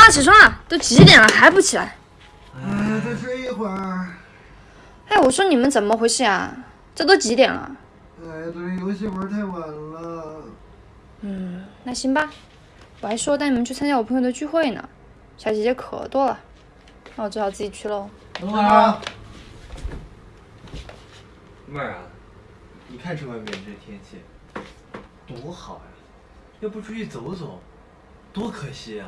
啦，起床了，都几点了还不起来？哎，再睡一会儿。哎，我说你们怎么回事啊？这都几点了？哎，昨天游戏玩太晚了。嗯，那行吧。我还说带你们去参加我朋友的聚会呢，小姐姐可多了，那我只好自己去喽。等会儿。妹儿啊，你看这外面这天气，多好呀！要不出去走走，多可惜呀！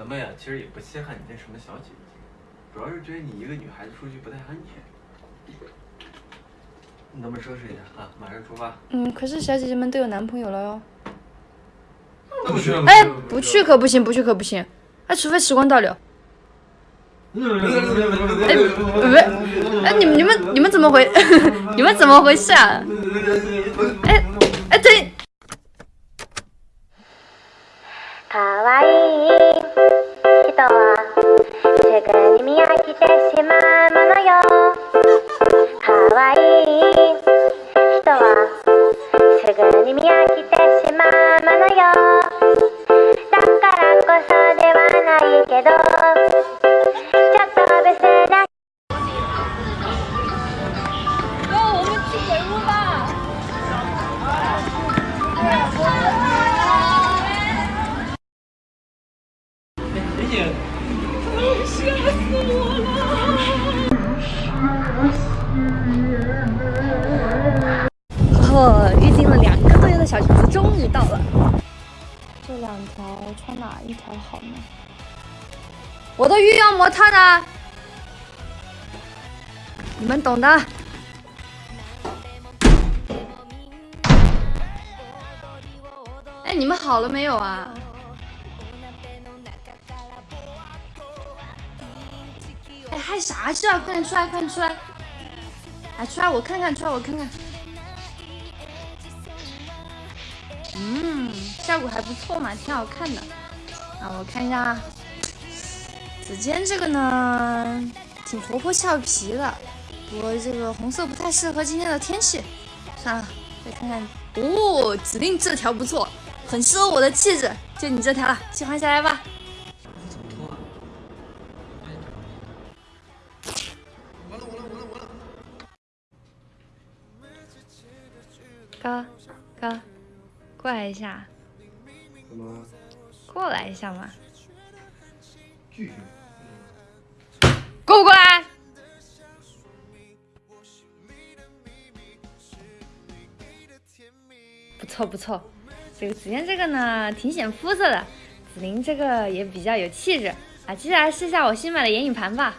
咱们呀，其实也不稀罕你那什么小姐姐，主要是觉得你一个女孩子出去不太安全。你咱们收拾一下啊，马上出发。嗯，可是小姐姐们都有男朋友了哟。不去。哎，不去可不行，不去可不行，哎，除非时光倒流。哎，不，哎，你们你们你们怎么回？你们怎么回事啊？可愛い人はすぐに見飽きてしまうものよ。可愛い人はすぐに見飽きて小裙子终于到了，这两条穿哪一条好呢？我的御用模特呢？你们懂的。哎，你们好了没有啊？哎，害啥事啊？快点出来，快点出来！哎出来，我看看，出来我看看。嗯，效果还不错嘛，挺好看的。啊，我看一下，紫尖这个呢，挺活泼俏皮的，不过这个红色不太适合今天的天气。算了，再看看。哦，指定这条不错，很适合我的气质，就你这条了，喜欢下来吧。哥，哥，过来一下。怎么？过来一下嘛。拒绝。过不过来？不错不错，这个紫嫣这个呢，挺显肤色的。紫菱这个也比较有气质啊，接下来试一下我新买的眼影盘吧。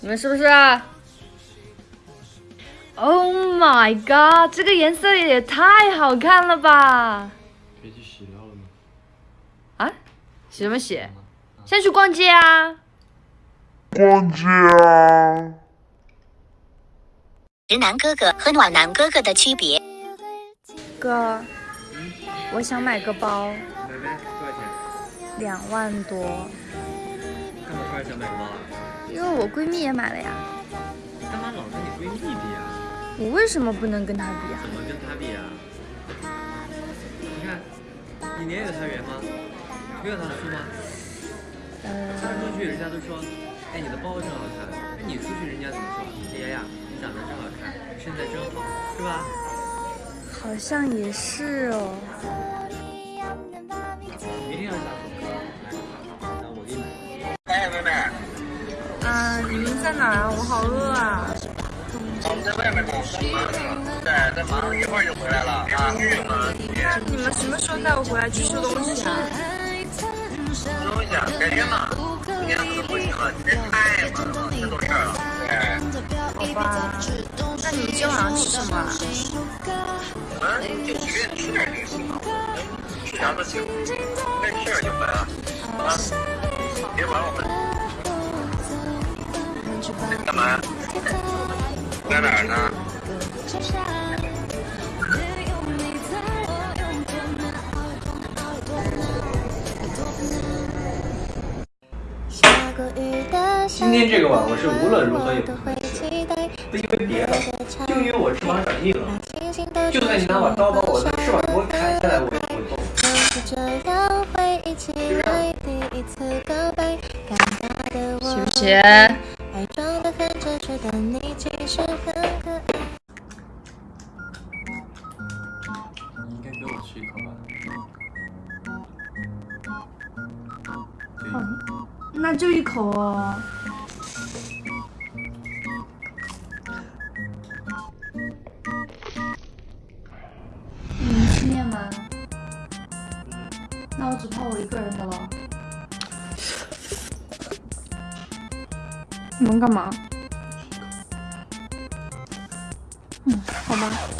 你们是不是？Oh my god！这个颜色也太好看了吧！可以去洗了吗？啊？洗什么洗？先去逛街啊！逛街啊！直男哥哥和暖男哥哥的区别。哥，我想买个包。买呗，多少钱？两万多。干嘛突然想买个包啊？因为我闺蜜也买了呀。干嘛老跟你闺蜜？我为什么不能跟他比啊？怎么跟他比啊？你看，你脸有他圆吗？没有他粗吗？呃。看出去人家都说，哎，你的包真好看。那，你出去人家怎么说？哎呀呀，你长得真好看，身材真好，是吧？好像也是哦。明天要下手。来，那我给你买。哎，妹妹。啊，你们在哪啊？我好饿啊。在外面呢，在在马上一会儿就回来了啊。你们什么时候带我回来去收东西啊？收东西啊，改天吧。今天可能不行了，今天太忙了，太多事儿了。对。好吧。那你们今天晚上吃什么啊？我们就随便吃点零食嘛，吃啥都行，该吃点就买啊。啊，别管我们。干嘛呀？今天这个碗我是无论如何也不吃，因为别的，就因为我吃完转腻了。就算你拿把刀把我的翅膀给我砍下来，我也不会动。就这样，谢谢。吃一口吧。那就一口哦。你们吃面吗？那我只泡我一个人的了。你们干嘛？嗯，好吧。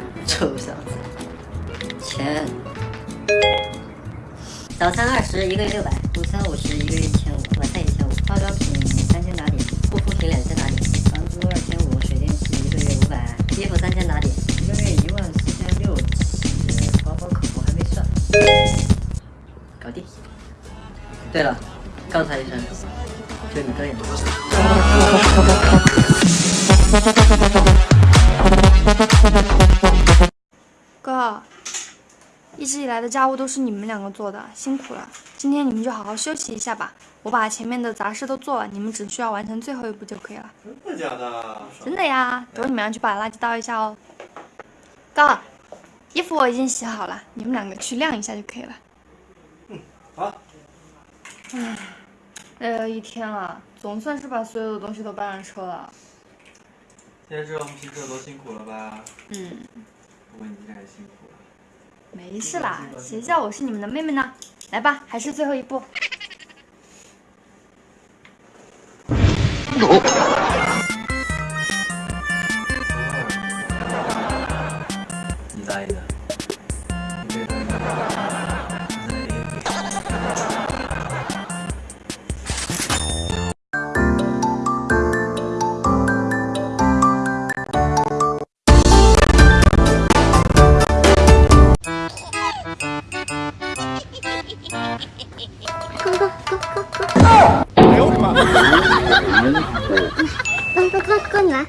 臭小子，钱，早餐二十，一个月六百；午餐五十，一个月一千五；晚餐一千五；化妆品三千打底；护肤品两千打底；房租二千五；水电气一个月五百；衣服三千打底，一个月一万四千六起；包包口红还没算，搞定。对了，告诉他一声，就你这样。哥，一直以来的家务都是你们两个做的，辛苦了。今天你们就好好休息一下吧。我把前面的杂事都做了，你们只需要完成最后一步就可以了。真的假的？真的呀，等会你们要去把垃圾倒一下哦。哥，衣服我已经洗好了，你们两个去晾一下就可以了。嗯好。哎，累了一天了，总算是把所有的东西都搬上车了。现在知道我们平时有多辛苦了吧？嗯，不过你太辛苦了。没事啦，谁叫我是你们的妹妹呢？来吧，还是最后一步。哥你来